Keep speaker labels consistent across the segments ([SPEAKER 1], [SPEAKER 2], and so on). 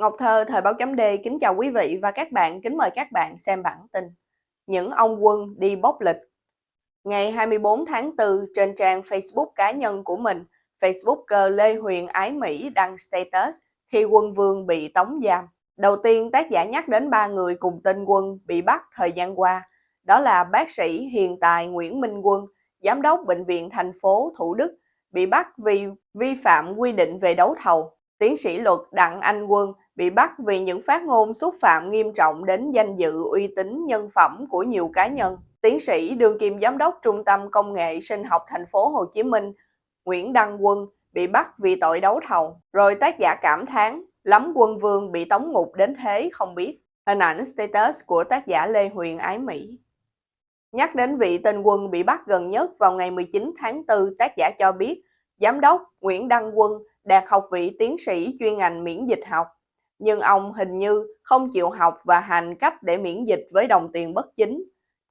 [SPEAKER 1] Ngọc Thơ, Thời báo chấm D kính chào quý vị và các bạn, kính mời các bạn xem bản tin. Những ông quân đi bốc lịch Ngày 24 tháng 4, trên trang Facebook cá nhân của mình, Facebooker Lê Huyền Ái Mỹ đăng status khi quân vương bị tống giam. Đầu tiên, tác giả nhắc đến ba người cùng tên quân bị bắt thời gian qua. Đó là bác sĩ hiện tài Nguyễn Minh Quân, giám đốc bệnh viện thành phố Thủ Đức, bị bắt vì vi phạm quy định về đấu thầu. Tiến sĩ luật Đặng Anh Quân bị bắt vì những phát ngôn xúc phạm nghiêm trọng đến danh dự uy tín nhân phẩm của nhiều cá nhân. Tiến sĩ đương kim giám đốc Trung tâm Công nghệ Sinh học thành phố Hồ Chí Minh Nguyễn Đăng Quân bị bắt vì tội đấu thầu. Rồi tác giả cảm thán lắm quân vương bị tống ngục đến thế không biết. Hình ảnh status của tác giả Lê Huyền Ái Mỹ. Nhắc đến vị tên quân bị bắt gần nhất vào ngày 19 tháng 4, tác giả cho biết Giám đốc Nguyễn Đăng Quân đạt học vị tiến sĩ chuyên ngành miễn dịch học nhưng ông hình như không chịu học và hành cách để miễn dịch với đồng tiền bất chính.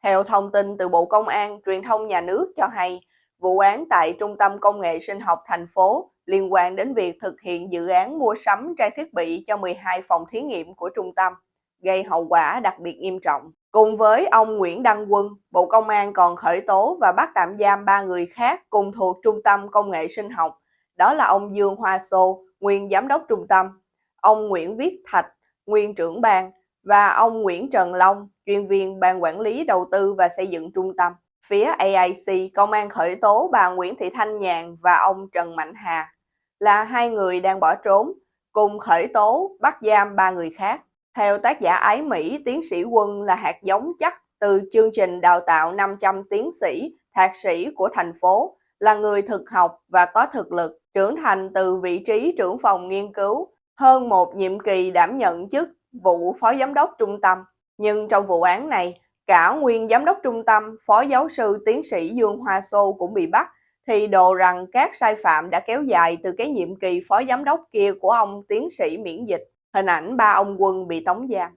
[SPEAKER 1] Theo thông tin từ Bộ Công an, truyền thông nhà nước cho hay, vụ án tại Trung tâm Công nghệ Sinh học thành phố liên quan đến việc thực hiện dự án mua sắm trang thiết bị cho 12 phòng thí nghiệm của trung tâm, gây hậu quả đặc biệt nghiêm trọng. Cùng với ông Nguyễn Đăng Quân, Bộ Công an còn khởi tố và bắt tạm giam ba người khác cùng thuộc Trung tâm Công nghệ Sinh học. Đó là ông Dương Hoa Sô, nguyên giám đốc trung tâm, ông Nguyễn Viết Thạch, nguyên trưởng ban và ông Nguyễn Trần Long, chuyên viên ban quản lý đầu tư và xây dựng trung tâm. Phía AIC, công an khởi tố bà Nguyễn Thị Thanh Nhàn và ông Trần Mạnh Hà là hai người đang bỏ trốn, cùng khởi tố bắt giam ba người khác. Theo tác giả Ái Mỹ, tiến sĩ Quân là hạt giống chắc từ chương trình đào tạo 500 tiến sĩ, thạc sĩ của thành phố, là người thực học và có thực lực, trưởng thành từ vị trí trưởng phòng nghiên cứu, hơn một nhiệm kỳ đảm nhận chức vụ phó giám đốc trung tâm. Nhưng trong vụ án này, cả nguyên giám đốc trung tâm, phó giáo sư tiến sĩ Dương Hoa Sô cũng bị bắt, thì đồ rằng các sai phạm đã kéo dài từ cái nhiệm kỳ phó giám đốc kia của ông tiến sĩ miễn dịch. Hình ảnh ba ông quân bị tống giam.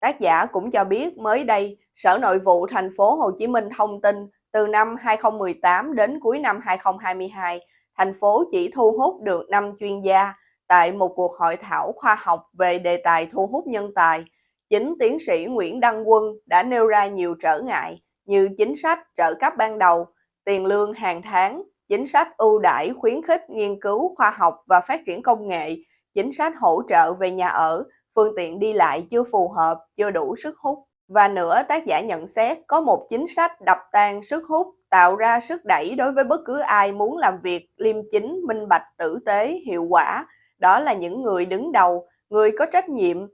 [SPEAKER 1] Tác giả cũng cho biết mới đây, Sở Nội vụ thành phố Hồ Chí Minh thông tin từ năm 2018 đến cuối năm 2022, thành phố chỉ thu hút được 5 chuyên gia tại một cuộc hội thảo khoa học về đề tài thu hút nhân tài, chính tiến sĩ Nguyễn Đăng Quân đã nêu ra nhiều trở ngại như chính sách trợ cấp ban đầu, tiền lương hàng tháng, chính sách ưu đãi khuyến khích nghiên cứu khoa học và phát triển công nghệ, chính sách hỗ trợ về nhà ở, phương tiện đi lại chưa phù hợp, chưa đủ sức hút. Và nữa, tác giả nhận xét có một chính sách đập tan sức hút, tạo ra sức đẩy đối với bất cứ ai muốn làm việc liêm chính, minh bạch, tử tế, hiệu quả, đó là những người đứng đầu, người có trách nhiệm,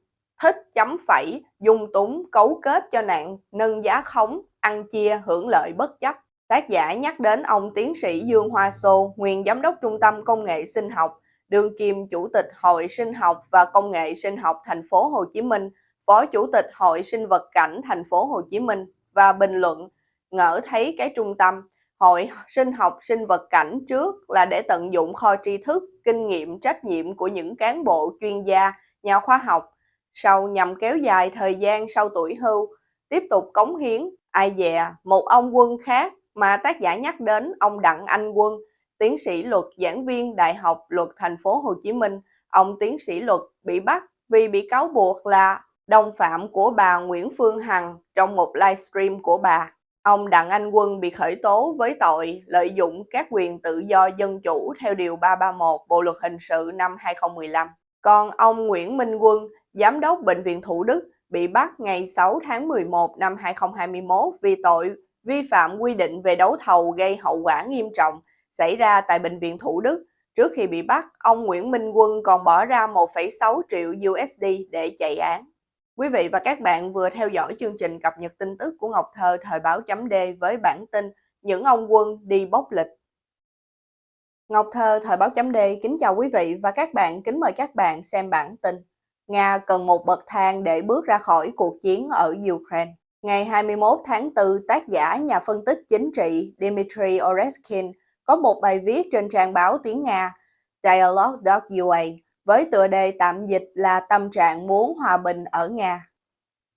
[SPEAKER 1] thích chấm phẩy, dung túng, cấu kết cho nạn, nâng giá khống, ăn chia, hưởng lợi bất chấp. Tác giả nhắc đến ông tiến sĩ Dương Hoa Sô, nguyên giám đốc Trung tâm Công nghệ Sinh học, đương kim Chủ tịch Hội Sinh học và Công nghệ Sinh học thành phố Hồ Chí Minh, Phó Chủ tịch Hội Sinh vật cảnh thành phố Hồ Chí Minh và bình luận ngỡ thấy cái trung tâm. Hội sinh học sinh vật cảnh trước là để tận dụng kho tri thức, kinh nghiệm, trách nhiệm của những cán bộ chuyên gia, nhà khoa học, sau nhằm kéo dài thời gian sau tuổi hưu, tiếp tục cống hiến, ai dè, một ông quân khác mà tác giả nhắc đến ông Đặng Anh Quân, tiến sĩ luật giảng viên Đại học Luật Thành phố Hồ Chí Minh, ông tiến sĩ luật bị bắt vì bị cáo buộc là đồng phạm của bà Nguyễn Phương Hằng trong một livestream của bà. Ông Đặng Anh Quân bị khởi tố với tội lợi dụng các quyền tự do dân chủ theo Điều 331 Bộ Luật Hình sự năm 2015. Còn ông Nguyễn Minh Quân, Giám đốc Bệnh viện Thủ Đức, bị bắt ngày 6 tháng 11 năm 2021 vì tội vi phạm quy định về đấu thầu gây hậu quả nghiêm trọng xảy ra tại Bệnh viện Thủ Đức. Trước khi bị bắt, ông Nguyễn Minh Quân còn bỏ ra 1,6 triệu USD để chạy án. Quý vị và các bạn vừa theo dõi chương trình cập nhật tin tức của Ngọc Thơ thời báo chấm D với bản tin Những ông quân đi bốc lịch. Ngọc Thơ thời báo chấm D kính chào quý vị và các bạn, kính mời các bạn xem bản tin. Nga cần một bậc thang để bước ra khỏi cuộc chiến ở Ukraine. Ngày 21 tháng 4, tác giả nhà phân tích chính trị Dmitry Oreskin có một bài viết trên trang báo tiếng Nga Dialogue.ua với tựa đề tạm dịch là Tâm trạng muốn hòa bình ở Nga.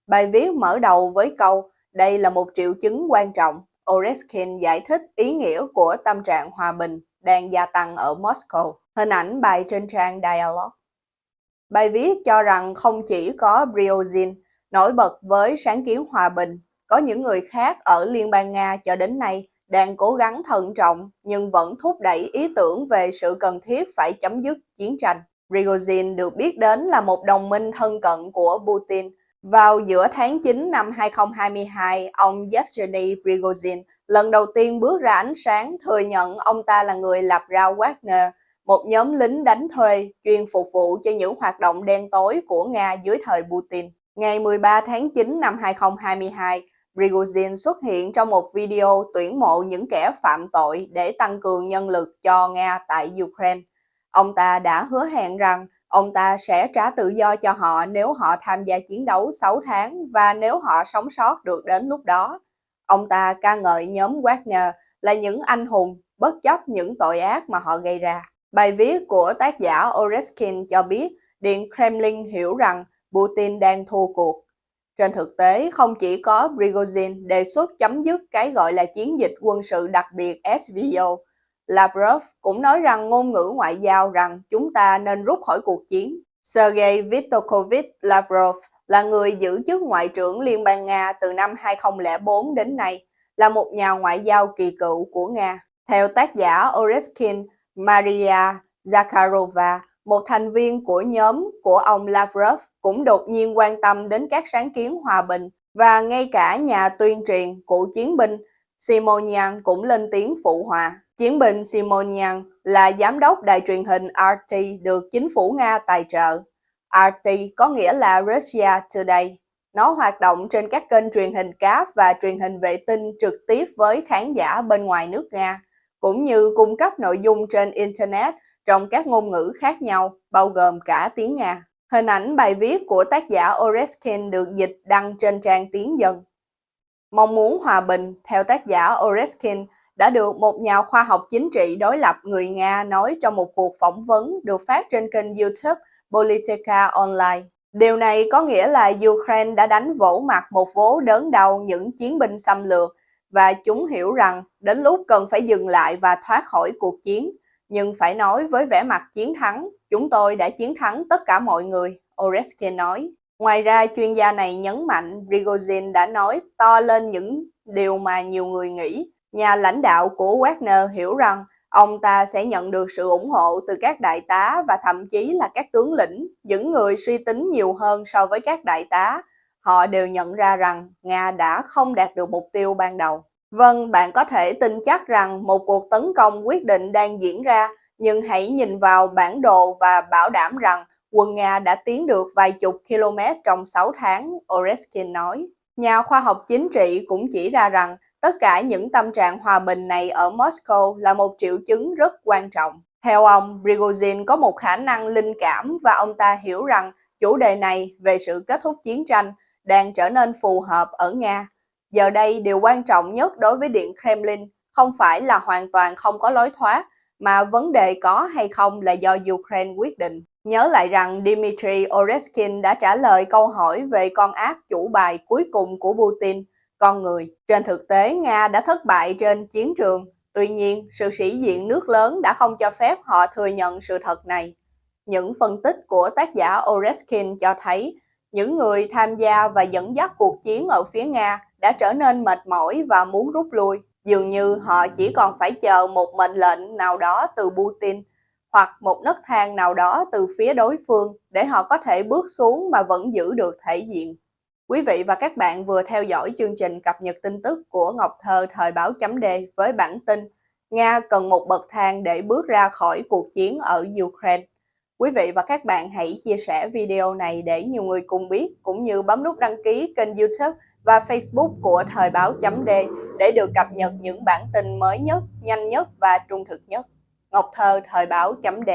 [SPEAKER 1] Bài viết mở đầu với câu Đây là một triệu chứng quan trọng. Oreskin giải thích ý nghĩa của tâm trạng hòa bình đang gia tăng ở Moscow. Hình ảnh bài trên trang Dialogue. Bài viết cho rằng không chỉ có Briozin nổi bật với sáng kiến hòa bình, có những người khác ở Liên bang Nga cho đến nay đang cố gắng thận trọng nhưng vẫn thúc đẩy ý tưởng về sự cần thiết phải chấm dứt chiến tranh. Prigozhin được biết đến là một đồng minh thân cận của Putin. Vào giữa tháng 9 năm 2022, ông Yevgeny Prigozhin lần đầu tiên bước ra ánh sáng thừa nhận ông ta là người lập ra Wagner, một nhóm lính đánh thuê chuyên phục vụ cho những hoạt động đen tối của Nga dưới thời Putin. Ngày 13 tháng 9 năm 2022, Prigozhin xuất hiện trong một video tuyển mộ những kẻ phạm tội để tăng cường nhân lực cho Nga tại Ukraine. Ông ta đã hứa hẹn rằng ông ta sẽ trả tự do cho họ nếu họ tham gia chiến đấu 6 tháng và nếu họ sống sót được đến lúc đó. Ông ta ca ngợi nhóm Wagner là những anh hùng bất chấp những tội ác mà họ gây ra. Bài viết của tác giả Oreskin cho biết Điện Kremlin hiểu rằng Putin đang thua cuộc. Trên thực tế, không chỉ có Prigozhin đề xuất chấm dứt cái gọi là chiến dịch quân sự đặc biệt SVO, Lavrov cũng nói rằng ngôn ngữ ngoại giao rằng chúng ta nên rút khỏi cuộc chiến. Sergei Viktorovich Lavrov là người giữ chức Ngoại trưởng Liên bang Nga từ năm 2004 đến nay, là một nhà ngoại giao kỳ cựu của Nga. Theo tác giả Oreskin, Maria Zakharova, một thành viên của nhóm của ông Lavrov cũng đột nhiên quan tâm đến các sáng kiến hòa bình và ngay cả nhà tuyên truyền của chiến binh Simonian cũng lên tiếng phụ hòa. Chiến binh Simonian là giám đốc đài truyền hình RT được chính phủ Nga tài trợ. RT có nghĩa là Russia Today. Nó hoạt động trên các kênh truyền hình cáp và truyền hình vệ tinh trực tiếp với khán giả bên ngoài nước Nga, cũng như cung cấp nội dung trên Internet trong các ngôn ngữ khác nhau, bao gồm cả tiếng Nga. Hình ảnh bài viết của tác giả Oreskin được dịch đăng trên trang tiếng dân. Mong muốn hòa bình, theo tác giả Oreskin, đã được một nhà khoa học chính trị đối lập người Nga nói trong một cuộc phỏng vấn được phát trên kênh YouTube Politica Online. Điều này có nghĩa là Ukraine đã đánh vỗ mặt một vố đớn đau những chiến binh xâm lược và chúng hiểu rằng đến lúc cần phải dừng lại và thoát khỏi cuộc chiến. Nhưng phải nói với vẻ mặt chiến thắng, chúng tôi đã chiến thắng tất cả mọi người, Oreskin nói. Ngoài ra, chuyên gia này nhấn mạnh Prigozhin đã nói to lên những điều mà nhiều người nghĩ. Nhà lãnh đạo của Wagner hiểu rằng ông ta sẽ nhận được sự ủng hộ từ các đại tá và thậm chí là các tướng lĩnh, những người suy tính nhiều hơn so với các đại tá. Họ đều nhận ra rằng Nga đã không đạt được mục tiêu ban đầu. Vâng, bạn có thể tin chắc rằng một cuộc tấn công quyết định đang diễn ra, nhưng hãy nhìn vào bản đồ và bảo đảm rằng quân Nga đã tiến được vài chục km trong 6 tháng, Oreskin nói. Nhà khoa học chính trị cũng chỉ ra rằng tất cả những tâm trạng hòa bình này ở Moscow là một triệu chứng rất quan trọng. Theo ông, Prigozhin có một khả năng linh cảm và ông ta hiểu rằng chủ đề này về sự kết thúc chiến tranh đang trở nên phù hợp ở Nga. Giờ đây, điều quan trọng nhất đối với Điện Kremlin không phải là hoàn toàn không có lối thoát, mà vấn đề có hay không là do Ukraine quyết định. Nhớ lại rằng Dmitry Oreskin đã trả lời câu hỏi về con ác chủ bài cuối cùng của Putin, con người. Trên thực tế, Nga đã thất bại trên chiến trường. Tuy nhiên, sự sĩ diện nước lớn đã không cho phép họ thừa nhận sự thật này. Những phân tích của tác giả Oreskin cho thấy những người tham gia và dẫn dắt cuộc chiến ở phía Nga đã trở nên mệt mỏi và muốn rút lui. Dường như họ chỉ còn phải chờ một mệnh lệnh nào đó từ Putin hoặc một nấc thang nào đó từ phía đối phương để họ có thể bước xuống mà vẫn giữ được thể diện. Quý vị và các bạn vừa theo dõi chương trình cập nhật tin tức của Ngọc Thơ thời báo chấm D với bản tin Nga cần một bậc thang để bước ra khỏi cuộc chiến ở Ukraine. Quý vị và các bạn hãy chia sẻ video này để nhiều người cùng biết, cũng như bấm nút đăng ký kênh youtube và facebook của Thời báo chấm D để được cập nhật những bản tin mới nhất, nhanh nhất và trung thực nhất. Ngọc Thơ Thời báo chấm D